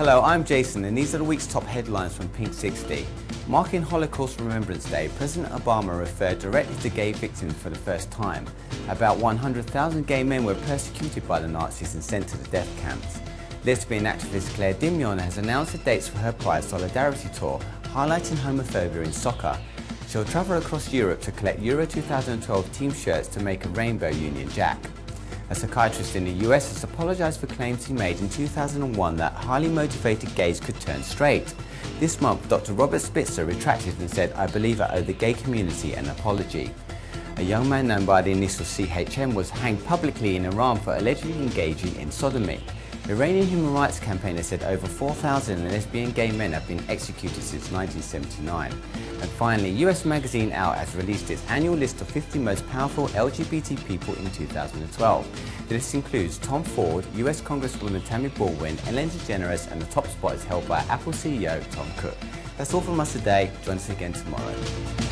Hello, I'm Jason and these are the week's top headlines from Pink 60. Marking Holocaust Remembrance Day, President Obama referred directly to gay victims for the first time. About 100,000 gay men were persecuted by the Nazis and sent to the death camps. Lesbian activist Claire Dimion has announced the dates for her Pride Solidarity Tour, highlighting homophobia in soccer. She'll travel across Europe to collect Euro 2012 team shirts to make a Rainbow Union Jack. A psychiatrist in the US has apologized for claims he made in 2001 that highly motivated gays could turn straight. This month, Dr. Robert Spitzer retracted and said, I believe I owe the gay community an apology. A young man known by the initial CHM was hanged publicly in Iran for allegedly engaging in sodomy. Iranian human rights campaigner said over 4,000 lesbian gay men have been executed since 1979. And finally, US Magazine Out has released its annual list of 50 most powerful LGBT people in 2012. The list includes Tom Ford, US Congresswoman Tammy Baldwin, Ellen DeGeneres, and the top spot is held by Apple CEO Tim Cook. That's all from us today. Join us again tomorrow.